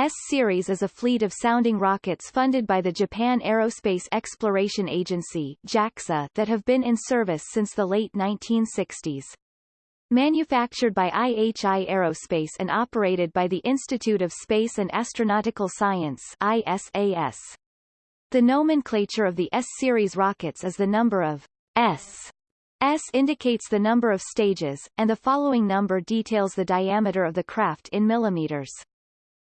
S-Series is a fleet of sounding rockets funded by the Japan Aerospace Exploration Agency JAXA that have been in service since the late 1960s. Manufactured by IHI Aerospace and operated by the Institute of Space and Astronautical Science ISAS. The nomenclature of the S-series rockets is the number of S. S indicates the number of stages, and the following number details the diameter of the craft in millimeters.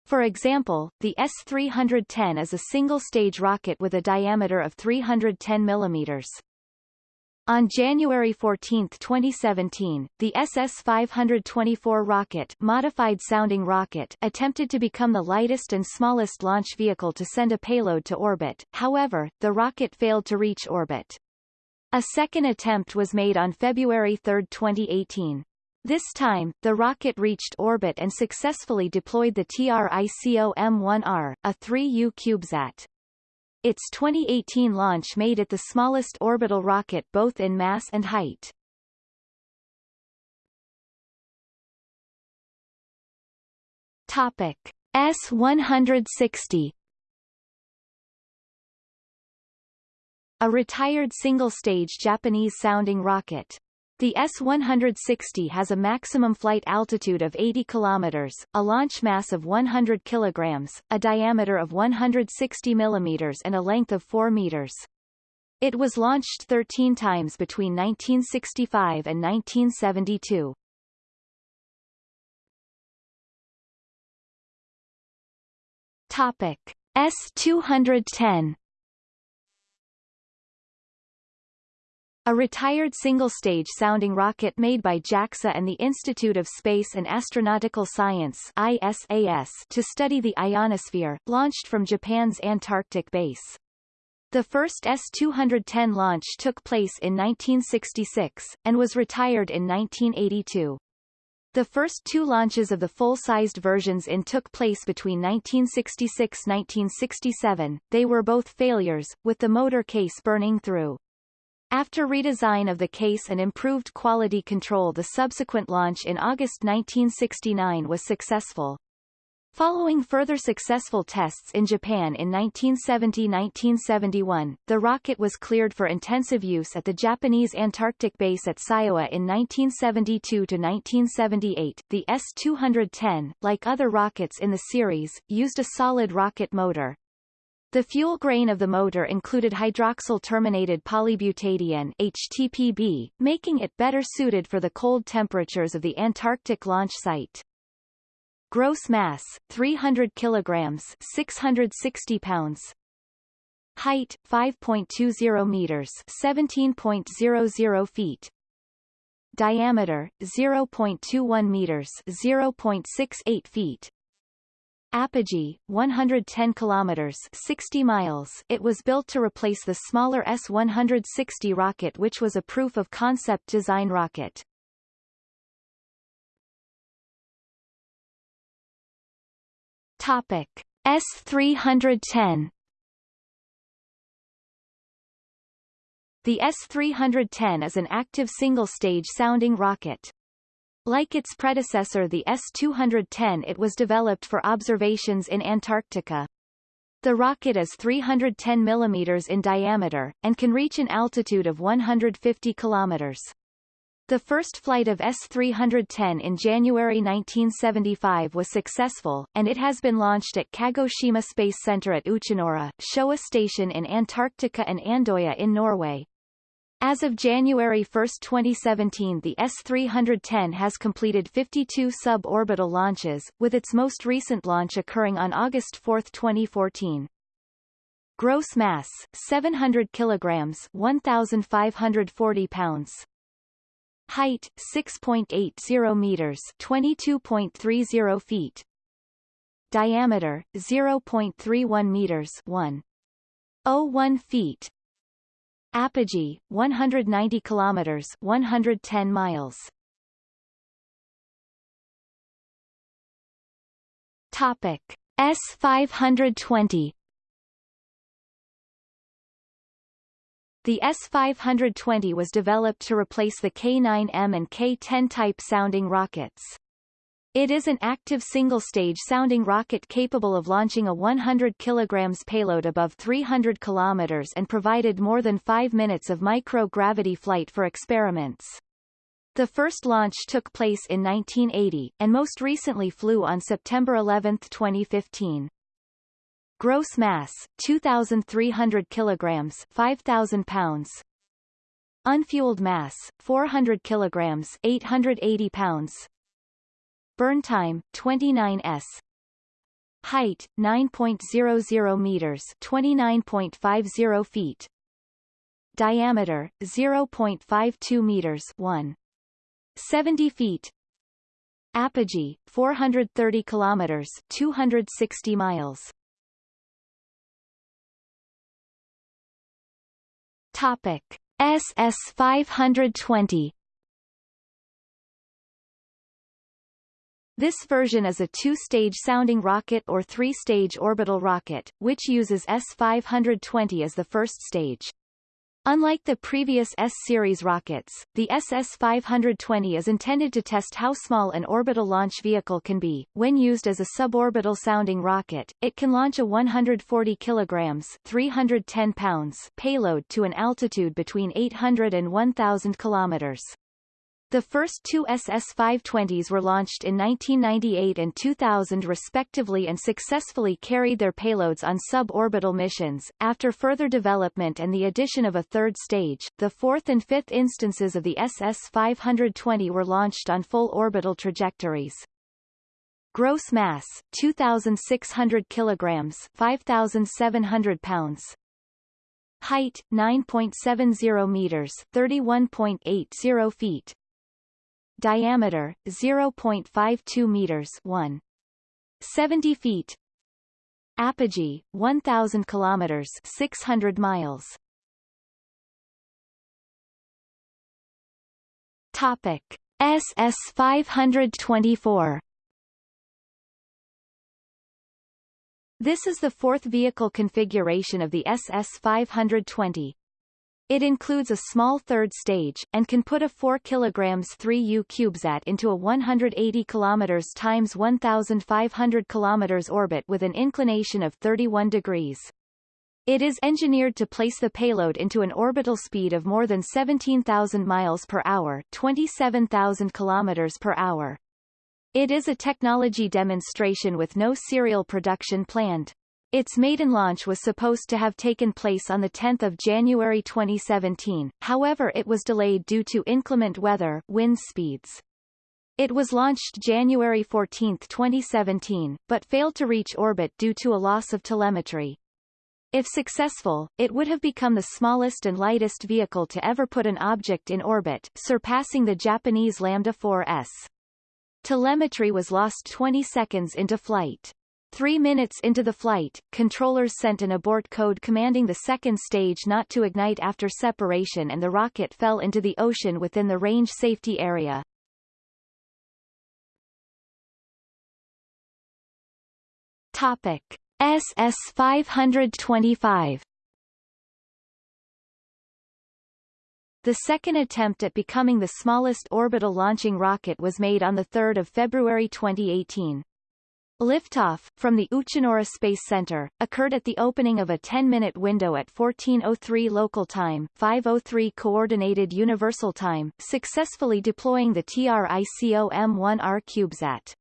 For example, the S-310 is a single-stage rocket with a diameter of 310 millimeters. On January 14, 2017, the SS-524 rocket modified sounding rocket attempted to become the lightest and smallest launch vehicle to send a payload to orbit, however, the rocket failed to reach orbit. A second attempt was made on February 3, 2018. This time, the rocket reached orbit and successfully deployed the TRICOM-1R, a 3U CubeSat. Its 2018 launch made it the smallest orbital rocket both in mass and height. Topic S-160 A retired single-stage Japanese-sounding rocket. The S-160 has a maximum flight altitude of 80 km, a launch mass of 100 kg, a diameter of 160 mm and a length of 4 meters. It was launched 13 times between 1965 and 1972. Topic S-210 A retired single-stage sounding rocket made by JAXA and the Institute of Space and Astronautical Science ISAS to study the ionosphere, launched from Japan's Antarctic base. The first S-210 launch took place in 1966, and was retired in 1982. The first two launches of the full-sized versions in took place between 1966-1967, they were both failures, with the motor case burning through. After redesign of the case and improved quality control the subsequent launch in August 1969 was successful. Following further successful tests in Japan in 1970-1971, the rocket was cleared for intensive use at the Japanese Antarctic base at Syowa in 1972-1978. The S-210, like other rockets in the series, used a solid rocket motor, the fuel grain of the motor included hydroxyl-terminated polybutadiene HTPB, making it better suited for the cold temperatures of the Antarctic launch site. Gross mass 300 kilograms 660 pounds. Height 5.20 meters 17.00 feet. Diameter 0.21 meters 0.68 feet Apogee, 110 kilometers 60 miles it was built to replace the smaller S-160 rocket which was a proof-of-concept design rocket. Topic. S-310 The S-310 is an active single-stage sounding rocket. Like its predecessor the S-210 it was developed for observations in Antarctica. The rocket is 310 mm in diameter, and can reach an altitude of 150 km. The first flight of S-310 in January 1975 was successful, and it has been launched at Kagoshima Space Center at Uchinoura, Showa Station in Antarctica and Andoya in Norway. As of January 1, 2017 the S-310 has completed 52 suborbital launches, with its most recent launch occurring on August 4, 2014. Gross mass 700 kilograms 1540 pounds. Height 6.80 meters 22.30 feet. Diameter 0.31 meters 1.01 feet Apogee, 190 kilometers, 110 miles. Topic S520 The S520 was developed to replace the K9M and K10 type sounding rockets. It is an active single-stage sounding rocket capable of launching a 100 kg payload above 300 km and provided more than five minutes of micro-gravity flight for experiments. The first launch took place in 1980, and most recently flew on September 11, 2015. Gross mass, 2,300 kilograms 5,000 pounds. Unfueled mass, 400 kilograms 880 pounds. Burn time, 29 s. Height, 9.00 meters 29.50 feet. Diameter, 0.52 meters 1. 70 feet. Apogee, 430 kilometers 260 miles. Topic. SS-520 This version is a two-stage sounding rocket or three-stage orbital rocket, which uses S-520 as the first stage. Unlike the previous S-series rockets, the SS-520 is intended to test how small an orbital launch vehicle can be. When used as a suborbital sounding rocket, it can launch a 140 kilograms 310 pounds payload to an altitude between 800 and 1,000 kilometers. The first two SS-520s were launched in 1998 and 2000 respectively and successfully carried their payloads on suborbital missions. After further development and the addition of a third stage, the fourth and fifth instances of the SS-520 were launched on full orbital trajectories. Gross mass, 2,600 kilograms 5,700 pounds. Height, 9.70 meters 31.80 feet diameter 0.52 meters 1 70 feet. Apogee 1000 kilometers 600 miles. Topic. SS 524 This is the fourth vehicle configuration of the SS 520, it includes a small third stage, and can put a 4 kg 3U CubeSat into a 180 km x 1,500 km orbit with an inclination of 31 degrees. It is engineered to place the payload into an orbital speed of more than 17,000 miles per hour 27,000 km per hour. It is a technology demonstration with no serial production planned. Its maiden launch was supposed to have taken place on 10 January 2017, however it was delayed due to inclement weather wind speeds. It was launched January 14, 2017, but failed to reach orbit due to a loss of telemetry. If successful, it would have become the smallest and lightest vehicle to ever put an object in orbit, surpassing the Japanese Lambda 4S. Telemetry was lost 20 seconds into flight. Three minutes into the flight, controllers sent an abort code commanding the second stage not to ignite after separation and the rocket fell into the ocean within the range safety area. Topic. SS-525 The second attempt at becoming the smallest orbital launching rocket was made on 3 February 2018. Liftoff, from the Uchinoura Space Center, occurred at the opening of a 10-minute window at 1403 local time 503 Coordinated Universal Time, successfully deploying the TRICOM-1R CubeSat.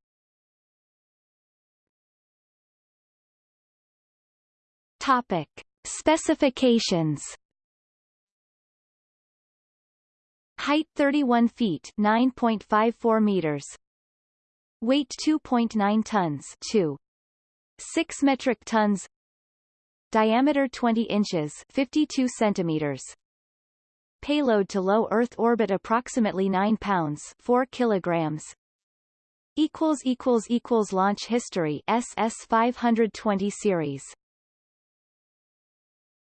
Topic. Specifications Height 31 feet 9.54 meters Weight 2.9 tons 2. 6 metric tons. Diameter 20 inches 52 centimeters. Payload to low Earth orbit approximately 9 pounds 4 kilograms. Equals equals equals launch history SS 520 series